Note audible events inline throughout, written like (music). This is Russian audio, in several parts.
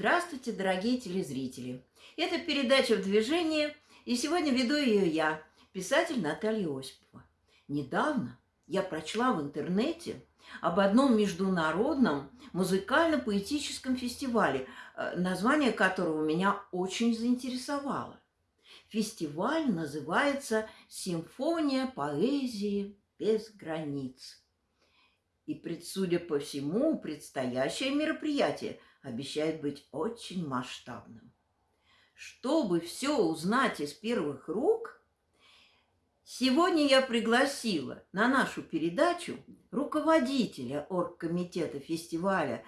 Здравствуйте, дорогие телезрители! Это передача «В движении», и сегодня веду ее я, писатель Наталья Осипова. Недавно я прочла в интернете об одном международном музыкально-поэтическом фестивале, э, название которого меня очень заинтересовало. Фестиваль называется «Симфония поэзии без границ». И, судя по всему, предстоящее мероприятие – обещает быть очень масштабным. Чтобы все узнать из первых рук, сегодня я пригласила на нашу передачу руководителя оргкомитета фестиваля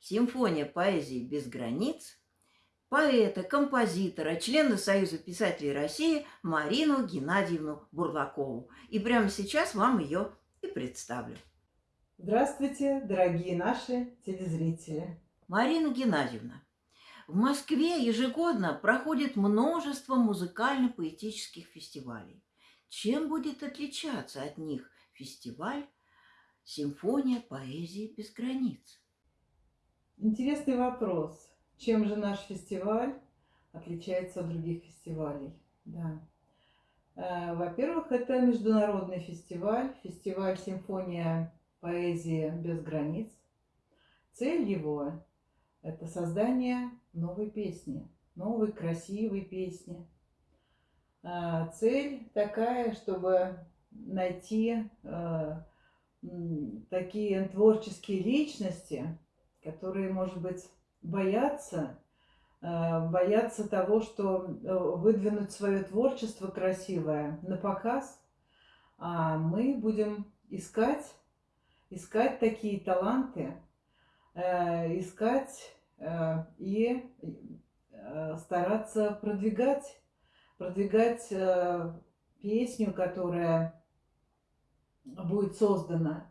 «Симфония поэзии без границ», поэта, композитора, члена Союза писателей России Марину Геннадьевну Бурлакову. И прямо сейчас вам ее и представлю. Здравствуйте, дорогие наши телезрители! Марина Геннадьевна, в Москве ежегодно проходит множество музыкально-поэтических фестивалей. Чем будет отличаться от них фестиваль «Симфония поэзии без границ»? Интересный вопрос. Чем же наш фестиваль отличается от других фестивалей? Да. Э, во-первых, это международный фестиваль, фестиваль «Симфония поэзии без границ». Цель его это создание новой песни, новой красивой песни. А, цель такая, чтобы найти а, такие творческие личности, которые, может быть, боятся, а, боятся того, что выдвинуть свое творчество красивое на показ, а мы будем искать, искать такие таланты, Э, искать э, и э, стараться продвигать, продвигать песню, которая будет создана,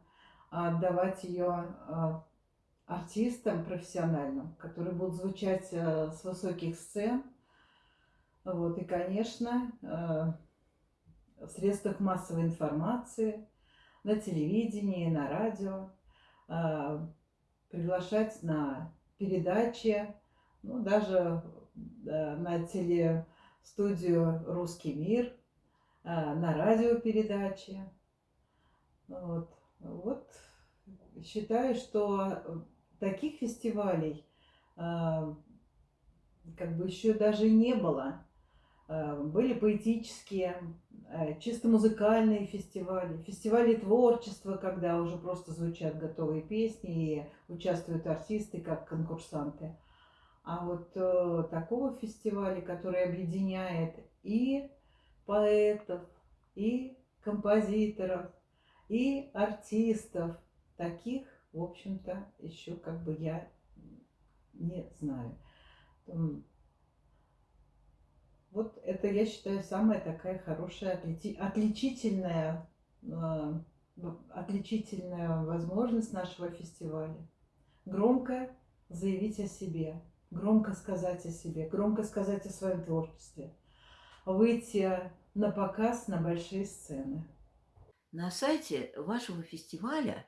отдавать ее артистам профессиональным, которые будут звучать с высоких сцен. Вот, и, конечно, в средствах массовой информации, на телевидении, на радио, приглашать на передачи, ну, даже на телестудию «Русский мир», а, на радиопередачи. Вот. вот считаю, что таких фестивалей а, как бы еще даже не было. А, были поэтические, Э, чисто музыкальные фестивали, фестивали творчества, когда уже просто звучат готовые песни и участвуют артисты как конкурсанты. А вот э, такого фестиваля, который объединяет и поэтов, и композиторов, и артистов, таких, в общем-то, еще как бы я не знаю. Вот это, я считаю, самая такая хорошая, отличительная, а, отличительная возможность нашего фестиваля. Громко заявить о себе, громко сказать о себе, громко сказать о своем творчестве, выйти на показ на большие сцены. На сайте вашего фестиваля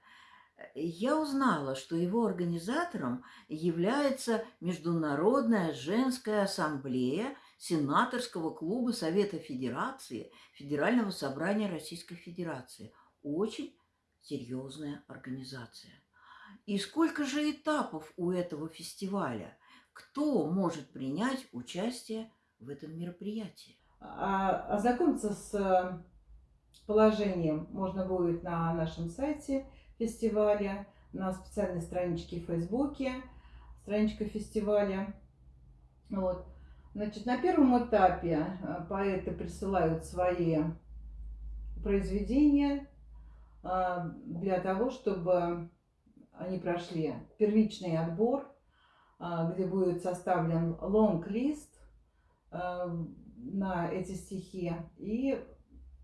э, я узнала, что его организатором является Международная женская ассамблея – Сенаторского клуба Совета Федерации Федерального собрания Российской Федерации. Очень серьезная организация. И сколько же этапов у этого фестиваля? Кто может принять участие в этом мероприятии? А, ознакомиться с э, положением можно будет на нашем сайте фестиваля, на специальной страничке в Фейсбуке, страничка фестиваля. Вот. Значит, на первом этапе э, поэты присылают свои произведения э, для того, чтобы они прошли первичный отбор, э, где будет составлен лонг-лист на эти стихи и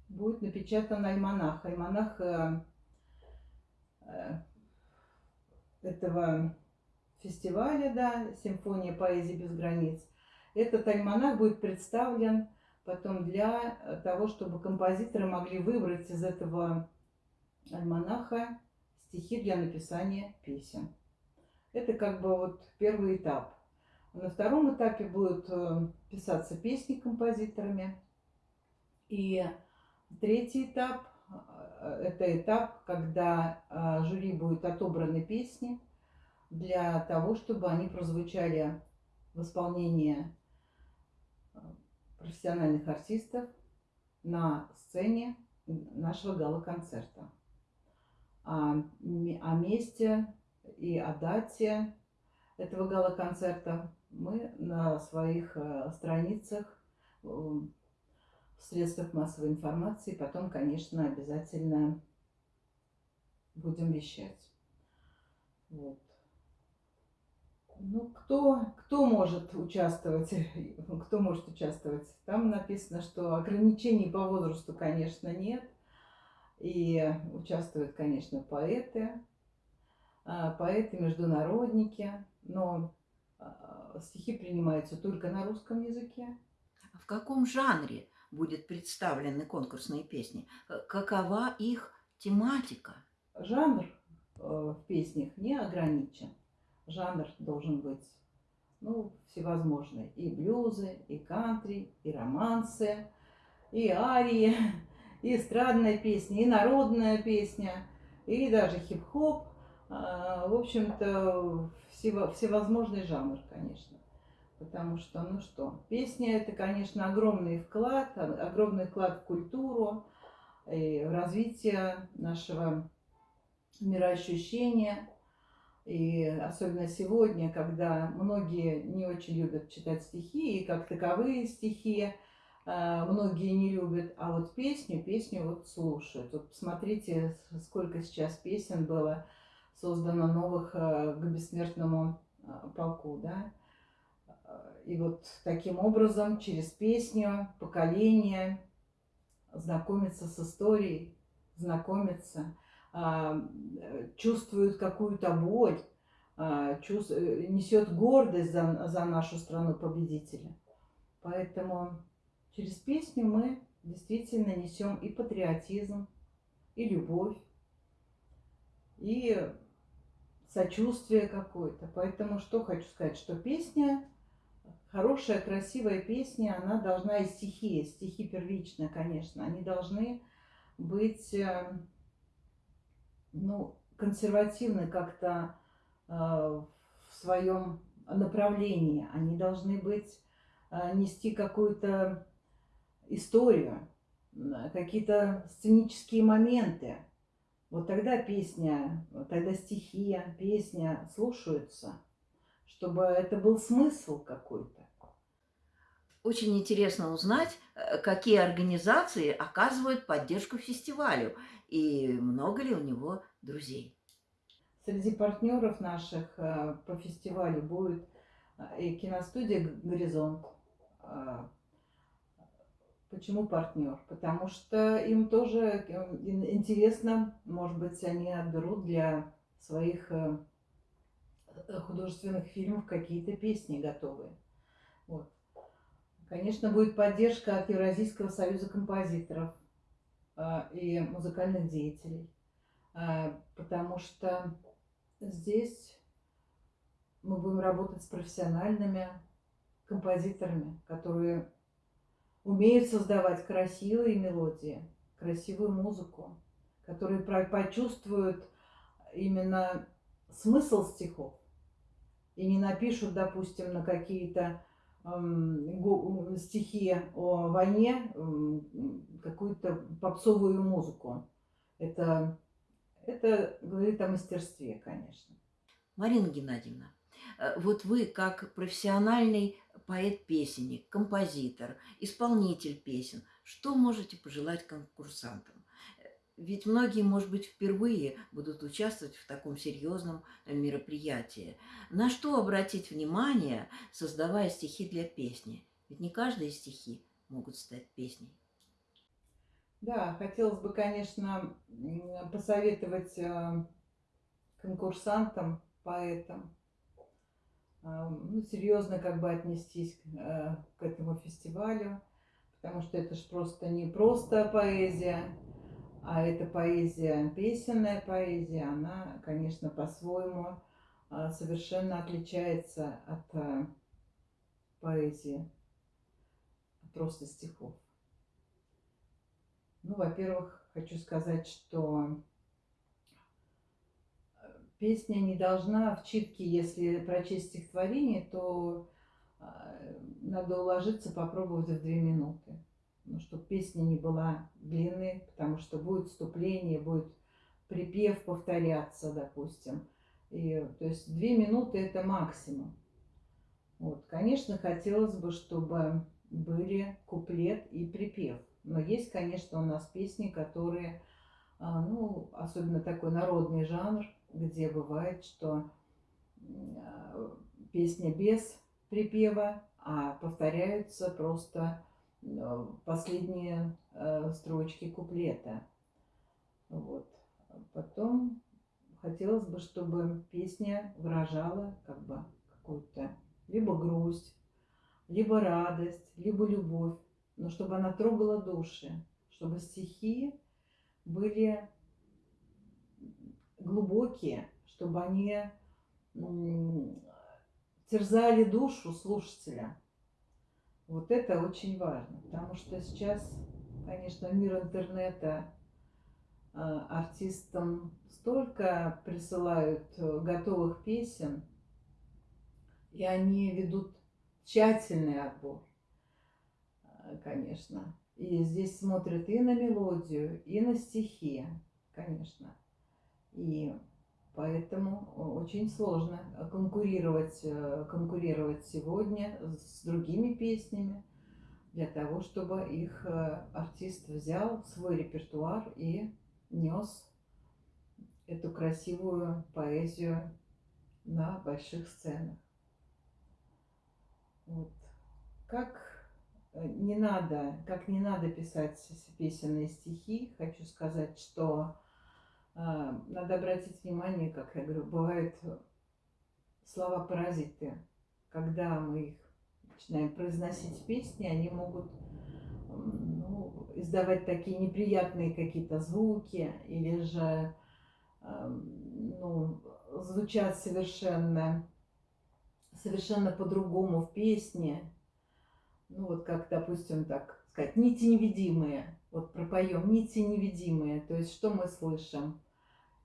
будет напечатан альманах. Альманах этого фестиваля, да, «Симфония поэзии без границ», этот альманах будет представлен потом для того, чтобы композиторы могли выбрать из этого альманаха стихи для написания песен. Это как бы вот первый этап. На втором этапе будут э, писаться песни композиторами. И третий этап э, – это этап, когда э, жюри будет отобраны песни для того, чтобы они прозвучали в исполнении профессиональных артистов на сцене нашего гала-концерта. О, о месте и о дате этого гала-концерта мы на своих э, страницах э, в средствах массовой информации потом, конечно, обязательно будем вещать. Вот. Ну, кто, кто может участвовать? (laughs) Кто может участвовать? Там написано, что ограничений по возрасту, конечно, нет. И участвуют, конечно, поэты, а, поэты-международники, но а, стихи принимаются только на русском языке. А в каком жанре будет представлены конкурсные песни? Какова их тематика? Жанр э, в песнях не ограничен. Жанр должен быть ну, всевозможный. И блюзы, и кантри, и романсы, и арии, (laughs) и эстрадная песня, и народная песня, и даже хип-хоп. В общем-то, всевозможный жанр, конечно. Потому что, ну что, песня это, конечно, огромный вклад, огромный вклад в культуру, и в развитие нашего мироощущения. И особенно сегодня, когда многие не очень любят читать стихи, и как таковые стихи а, многие не любят, а вот песню, песню вот слушают. Вот посмотрите, сколько сейчас песен было создано новых э, к бессмертному э, полку, да. И вот таким образом, через песню, поколение знакомится с историей, знакомится, а, чувствует какую-то боль, а, чувствует, несет гордость за, за нашу страну победителя. Поэтому через песню мы действительно несем и патриотизм, и любовь, и сочувствие какое-то. Поэтому что хочу сказать, что песня, хорошая, красивая песня, она должна и стихи, стихи первично, конечно, они должны быть, э, ну, консервативны как-то э, в своем направлении. Они должны быть, э, нести какую-то историю, какие-то сценические моменты. Вот тогда песня, тогда стихи, песня слушаются, чтобы это был смысл какой-то. Очень интересно узнать, э, какие организации оказывают поддержку фестивалю и много ли у него друзей. Среди партнеров наших э, по фестивалю будет э, и киностудия «Горизонт», Почему партнер? Потому что им тоже э, интересно, может быть, они отберут для своих э, художественных фильмов какие-то песни готовые. Вот. Конечно, будет поддержка от Евразийского союза композиторов э, и музыкальных деятелей, потому что здесь мы будем работать с профессиональными композиторами, которые умеют создавать красивые мелодии, красивую музыку, которые почувствуют именно смысл стихов и не напишут, допустим, на какие-то стихи о войне какую-то попсовую музыку. Это, это говорит о мастерстве, конечно. Марина Геннадьевна, э, вот вы как профессиональный поэт-песенник, композитор, исполнитель песен. Что можете пожелать конкурсантам? Ведь многие, может быть, впервые будут участвовать в таком серьезном мероприятии. На что обратить внимание, создавая стихи для песни? Ведь не каждые стихи могут стать песней. Да, хотелось бы, конечно, посоветовать э, конкурсантам, поэтам ну, серьезно как бы отнестись э, к этому фестивалю, потому что это же просто не просто поэзия, а это поэзия, песенная поэзия, она, конечно, по-своему а, совершенно отличается от э, поэзии, просто стихов. Ну, во-первых, хочу сказать, что песня не должна в читке, если прочесть стихотворение, то а, надо уложиться, попробовать в две минуты. Ну, чтобы песня не была длинной, потому что будет вступление, будет припев повторяться, допустим. И, то есть две минуты это максимум. Вот. Конечно, хотелось бы, чтобы были куплет и припев. Но есть, конечно, у нас песни, которые, а, ну, особенно такой народный жанр, где бывает, что а, песня без припева, а повторяются просто последние строчки куплета. Вот. Потом хотелось бы, чтобы песня выражала как бы какую-то либо грусть, либо радость, либо любовь, но чтобы она трогала души, чтобы стихи были глубокие, чтобы они терзали душу слушателя. Вот это очень важно, потому что сейчас, конечно, мир интернета а, артистам столько присылают э, готовых песен, и они ведут тщательный отбор, э, конечно. И здесь смотрят и на мелодию, и на стихи, конечно. И поэтому очень сложно конкурировать, э, конкурировать сегодня с другими песнями для того, чтобы их э, артист взял свой репертуар и нес эту красивую поэзию на больших сценах. Вот. Как э, не надо, как не надо писать песенные стихи, хочу сказать, что э, надо обратить внимание, как я говорю, бывают слова-паразиты. Когда мы их начинаем произносить в песни, они могут ну, издавать такие неприятные какие-то звуки или же э, ну, звучат совершенно совершенно по-другому в песне. Ну вот как, допустим, так сказать, нити невидимые. Вот пропоем нити невидимые. То есть что мы слышим?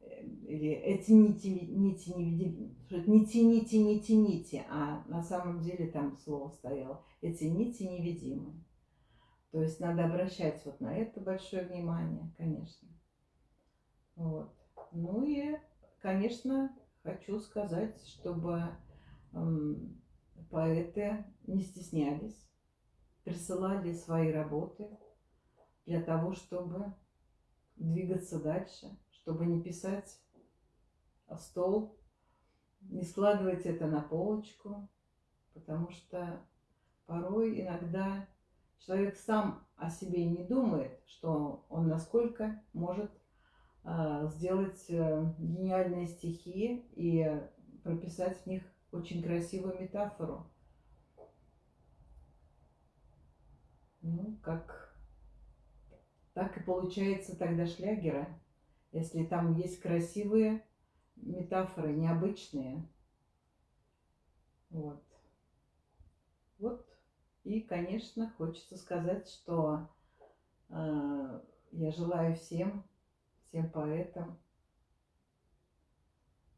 Или эти нити, нити невидимые. Не тяните, не тяните. А на самом деле там слово стояло. Эти нити невидимые. То есть надо обращать вот на это большое внимание, конечно. Вот. Ну и, конечно, хочу сказать, чтобы поэты не стеснялись, присылали свои работы для того, чтобы двигаться дальше, чтобы не писать в стол, не складывать это на полочку, потому что порой иногда человек сам о себе не думает, что он насколько может а, сделать э, гениальные стихи и прописать в них очень красивую метафору. Ну, как так и получается тогда шлягера, если там есть красивые метафоры, необычные. Вот. Вот. И, конечно, хочется сказать, что э, я желаю всем, всем поэтам,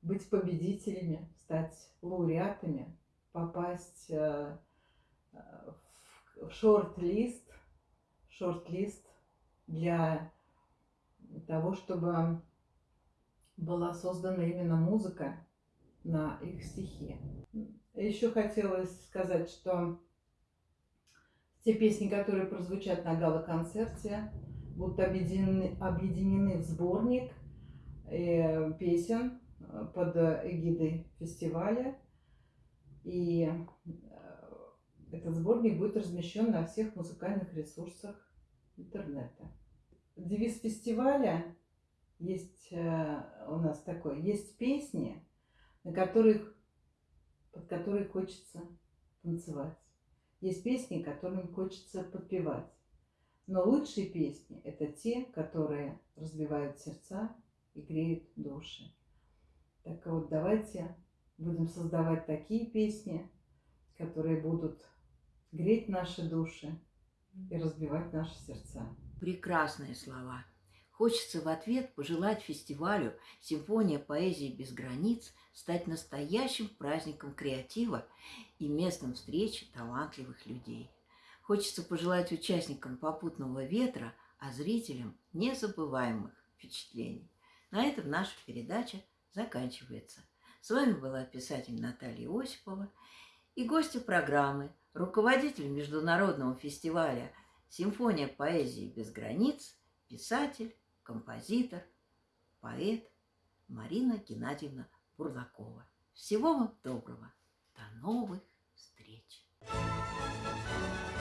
быть победителями, стать лауреатами, попасть э, в шорт-лист, шорт-лист для того, чтобы была создана именно музыка на их стихи. Еще хотелось сказать, что те песни, которые прозвучат на гала-концерте, будут объединены, объединены в сборник э, песен под эгидой фестиваля. И э, этот сборник будет размещен на всех музыкальных ресурсах интернета. Девиз фестиваля есть э, у нас такой, есть песни, на которых, под которые хочется танцевать. Есть песни, которым хочется подпевать. Но лучшие песни – это те, которые разбивают сердца и греют души. Так вот, давайте будем создавать такие песни, которые будут греть наши души и разбивать наши сердца. Прекрасные слова. Хочется в ответ пожелать фестивалю «Симфония поэзии без границ» стать настоящим праздником креатива и местом встречи талантливых людей. Хочется пожелать участникам «Попутного ветра», а зрителям незабываемых впечатлений. На этом наша передача заканчивается. С вами была писатель Наталья Осипова и гости программы, руководитель Международного фестиваля «Симфония поэзии без границ», писатель, композитор, поэт Марина Геннадьевна Бурлакова. Всего вам доброго. До новых встреч. Thank you.